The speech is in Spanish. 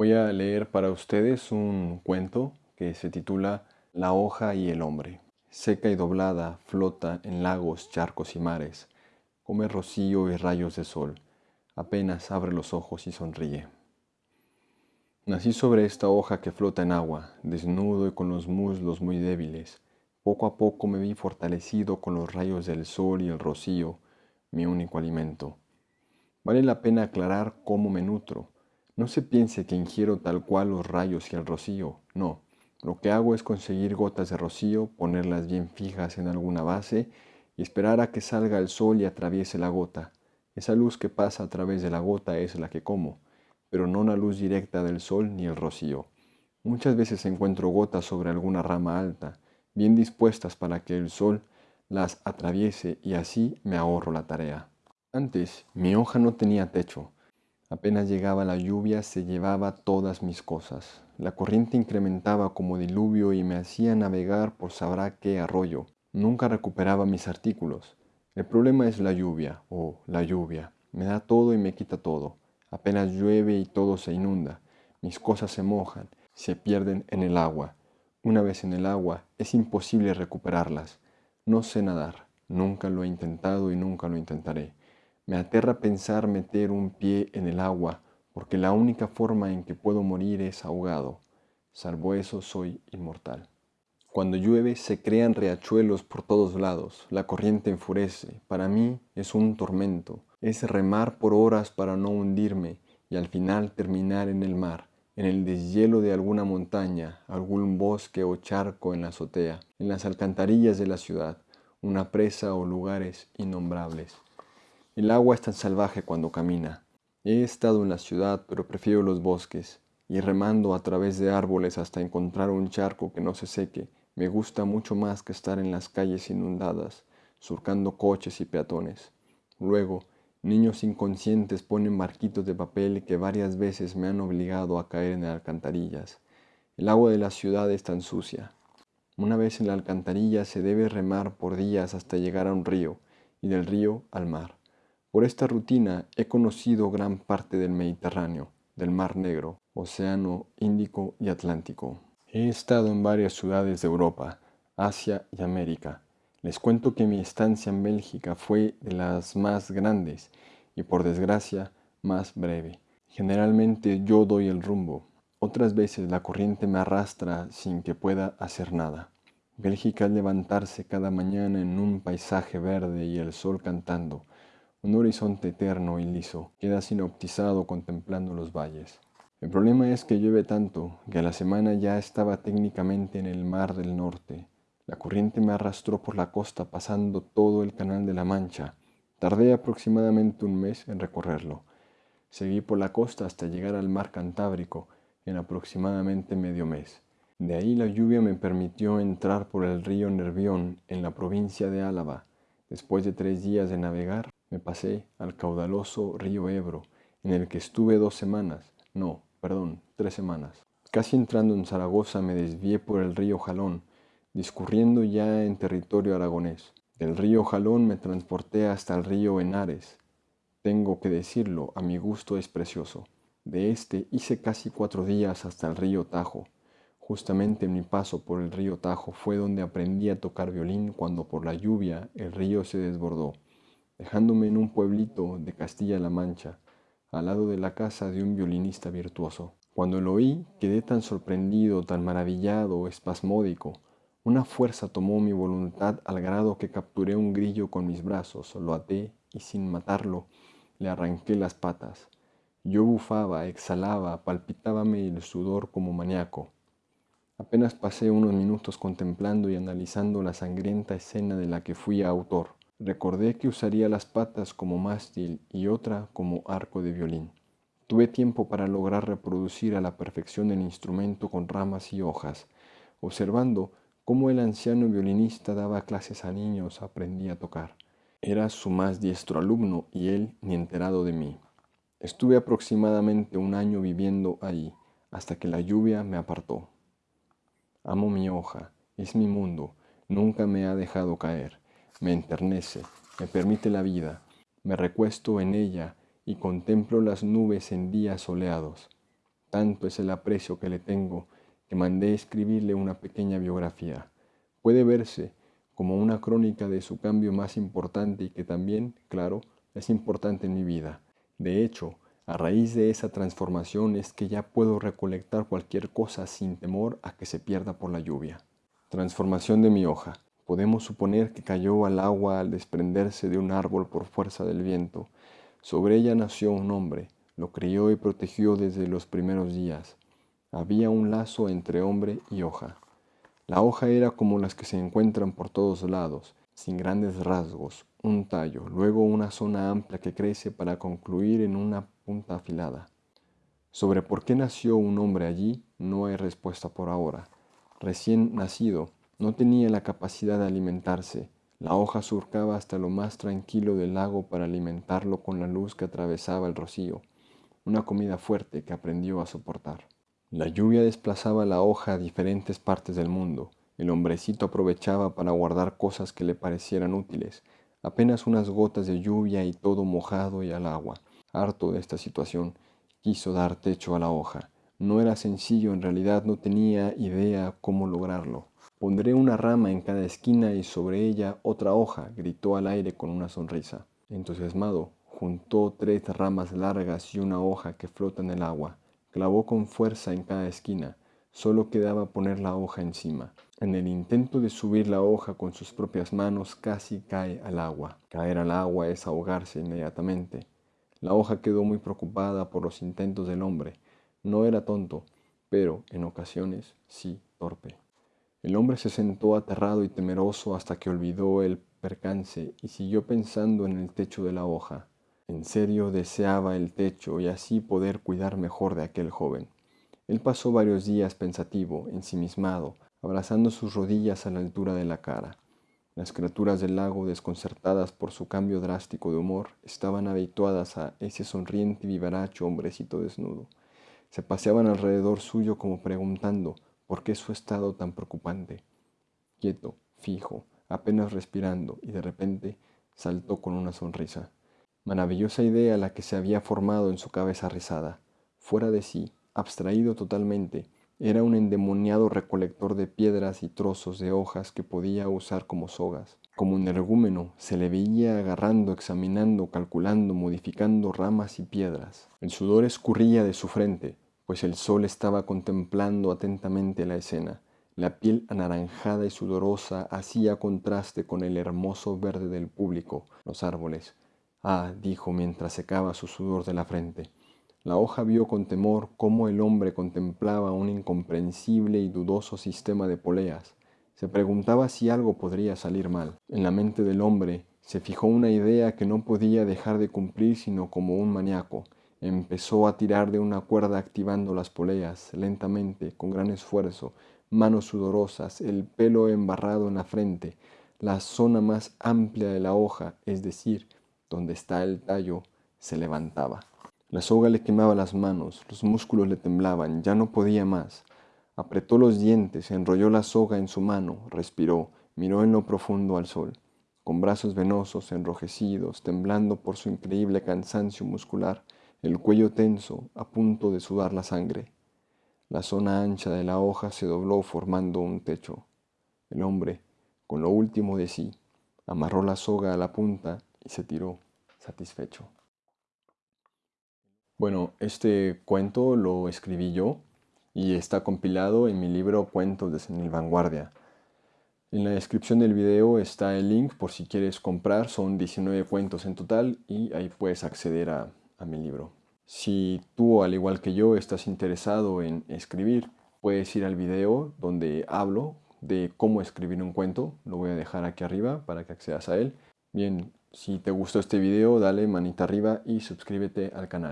Voy a leer para ustedes un cuento que se titula La hoja y el hombre. Seca y doblada, flota en lagos, charcos y mares. Come rocío y rayos de sol. Apenas abre los ojos y sonríe. Nací sobre esta hoja que flota en agua, desnudo y con los muslos muy débiles. Poco a poco me vi fortalecido con los rayos del sol y el rocío, mi único alimento. Vale la pena aclarar cómo me nutro. No se piense que ingiero tal cual los rayos y el rocío, no. Lo que hago es conseguir gotas de rocío, ponerlas bien fijas en alguna base y esperar a que salga el sol y atraviese la gota. Esa luz que pasa a través de la gota es la que como, pero no la luz directa del sol ni el rocío. Muchas veces encuentro gotas sobre alguna rama alta, bien dispuestas para que el sol las atraviese y así me ahorro la tarea. Antes mi hoja no tenía techo. Apenas llegaba la lluvia se llevaba todas mis cosas. La corriente incrementaba como diluvio y me hacía navegar por sabrá qué arroyo. Nunca recuperaba mis artículos. El problema es la lluvia, oh, la lluvia. Me da todo y me quita todo. Apenas llueve y todo se inunda. Mis cosas se mojan, se pierden en el agua. Una vez en el agua es imposible recuperarlas. No sé nadar. Nunca lo he intentado y nunca lo intentaré. Me aterra pensar meter un pie en el agua, porque la única forma en que puedo morir es ahogado. Salvo eso soy inmortal. Cuando llueve se crean riachuelos por todos lados, la corriente enfurece, para mí es un tormento, es remar por horas para no hundirme y al final terminar en el mar, en el deshielo de alguna montaña, algún bosque o charco en la azotea, en las alcantarillas de la ciudad, una presa o lugares innombrables. El agua es tan salvaje cuando camina. He estado en la ciudad, pero prefiero los bosques, y remando a través de árboles hasta encontrar un charco que no se seque, me gusta mucho más que estar en las calles inundadas, surcando coches y peatones. Luego, niños inconscientes ponen marquitos de papel que varias veces me han obligado a caer en alcantarillas. El agua de la ciudad es tan sucia. Una vez en la alcantarilla se debe remar por días hasta llegar a un río, y del río al mar. Por esta rutina he conocido gran parte del Mediterráneo, del Mar Negro, Océano Índico y Atlántico. He estado en varias ciudades de Europa, Asia y América. Les cuento que mi estancia en Bélgica fue de las más grandes y por desgracia más breve. Generalmente yo doy el rumbo, otras veces la corriente me arrastra sin que pueda hacer nada. Bélgica es levantarse cada mañana en un paisaje verde y el sol cantando, un horizonte eterno y liso queda sinoptizado contemplando los valles. El problema es que llueve tanto que a la semana ya estaba técnicamente en el mar del norte. La corriente me arrastró por la costa pasando todo el canal de la Mancha. Tardé aproximadamente un mes en recorrerlo. Seguí por la costa hasta llegar al mar Cantábrico en aproximadamente medio mes. De ahí la lluvia me permitió entrar por el río Nervión en la provincia de Álava. Después de tres días de navegar, me pasé al caudaloso río Ebro, en el que estuve dos semanas, no, perdón, tres semanas. Casi entrando en Zaragoza me desvié por el río Jalón, discurriendo ya en territorio aragonés. Del río Jalón me transporté hasta el río Henares. Tengo que decirlo, a mi gusto es precioso. De este hice casi cuatro días hasta el río Tajo. Justamente en mi paso por el río Tajo fue donde aprendí a tocar violín cuando por la lluvia el río se desbordó dejándome en un pueblito de Castilla-La Mancha, al lado de la casa de un violinista virtuoso. Cuando lo oí, quedé tan sorprendido, tan maravillado, espasmódico. Una fuerza tomó mi voluntad al grado que capturé un grillo con mis brazos, lo até y sin matarlo, le arranqué las patas. Yo bufaba, exhalaba, palpitábame el sudor como maníaco. Apenas pasé unos minutos contemplando y analizando la sangrienta escena de la que fui autor. Recordé que usaría las patas como mástil y otra como arco de violín. Tuve tiempo para lograr reproducir a la perfección el instrumento con ramas y hojas. Observando cómo el anciano violinista daba clases a niños, aprendí a tocar. Era su más diestro alumno y él ni enterado de mí. Estuve aproximadamente un año viviendo ahí, hasta que la lluvia me apartó. Amo mi hoja, es mi mundo, nunca me ha dejado caer me enternece, me permite la vida, me recuesto en ella y contemplo las nubes en días soleados. Tanto es el aprecio que le tengo que mandé escribirle una pequeña biografía. Puede verse como una crónica de su cambio más importante y que también, claro, es importante en mi vida. De hecho, a raíz de esa transformación es que ya puedo recolectar cualquier cosa sin temor a que se pierda por la lluvia. Transformación de mi hoja. Podemos suponer que cayó al agua al desprenderse de un árbol por fuerza del viento. Sobre ella nació un hombre, lo crió y protegió desde los primeros días. Había un lazo entre hombre y hoja. La hoja era como las que se encuentran por todos lados, sin grandes rasgos, un tallo, luego una zona amplia que crece para concluir en una punta afilada. Sobre por qué nació un hombre allí no hay respuesta por ahora. Recién nacido, no tenía la capacidad de alimentarse. La hoja surcaba hasta lo más tranquilo del lago para alimentarlo con la luz que atravesaba el rocío, una comida fuerte que aprendió a soportar. La lluvia desplazaba la hoja a diferentes partes del mundo. El hombrecito aprovechaba para guardar cosas que le parecieran útiles, apenas unas gotas de lluvia y todo mojado y al agua. Harto de esta situación, quiso dar techo a la hoja. No era sencillo, en realidad no tenía idea cómo lograrlo. Pondré una rama en cada esquina y sobre ella otra hoja, gritó al aire con una sonrisa. Entusiasmado, juntó tres ramas largas y una hoja que flota en el agua. Clavó con fuerza en cada esquina. Solo quedaba poner la hoja encima. En el intento de subir la hoja con sus propias manos casi cae al agua. Caer al agua es ahogarse inmediatamente. La hoja quedó muy preocupada por los intentos del hombre. No era tonto, pero en ocasiones sí torpe. El hombre se sentó aterrado y temeroso hasta que olvidó el percance y siguió pensando en el techo de la hoja. En serio deseaba el techo y así poder cuidar mejor de aquel joven. Él pasó varios días pensativo, ensimismado, abrazando sus rodillas a la altura de la cara. Las criaturas del lago, desconcertadas por su cambio drástico de humor, estaban habituadas a ese sonriente y vivaracho hombrecito desnudo. Se paseaban alrededor suyo como preguntando ¿Por qué su estado tan preocupante? Quieto, fijo, apenas respirando, y de repente saltó con una sonrisa. Maravillosa idea la que se había formado en su cabeza rizada. Fuera de sí, abstraído totalmente, era un endemoniado recolector de piedras y trozos de hojas que podía usar como sogas. Como un energúmeno, se le veía agarrando, examinando, calculando, modificando ramas y piedras. El sudor escurría de su frente, pues el sol estaba contemplando atentamente la escena. La piel anaranjada y sudorosa hacía contraste con el hermoso verde del público, los árboles. Ah, dijo mientras secaba su sudor de la frente. La hoja vio con temor cómo el hombre contemplaba un incomprensible y dudoso sistema de poleas. Se preguntaba si algo podría salir mal. En la mente del hombre se fijó una idea que no podía dejar de cumplir sino como un maníaco. Empezó a tirar de una cuerda activando las poleas, lentamente, con gran esfuerzo, manos sudorosas, el pelo embarrado en la frente, la zona más amplia de la hoja, es decir, donde está el tallo, se levantaba. La soga le quemaba las manos, los músculos le temblaban, ya no podía más. Apretó los dientes, enrolló la soga en su mano, respiró, miró en lo profundo al sol. Con brazos venosos, enrojecidos, temblando por su increíble cansancio muscular, el cuello tenso, a punto de sudar la sangre. La zona ancha de la hoja se dobló formando un techo. El hombre, con lo último de sí, amarró la soga a la punta y se tiró, satisfecho. Bueno, este cuento lo escribí yo y está compilado en mi libro Cuentos de Senil Vanguardia. En la descripción del video está el link por si quieres comprar, son 19 cuentos en total y ahí puedes acceder a, a mi libro. Si tú, al igual que yo, estás interesado en escribir, puedes ir al video donde hablo de cómo escribir un cuento. Lo voy a dejar aquí arriba para que accedas a él. Bien, si te gustó este video, dale manita arriba y suscríbete al canal.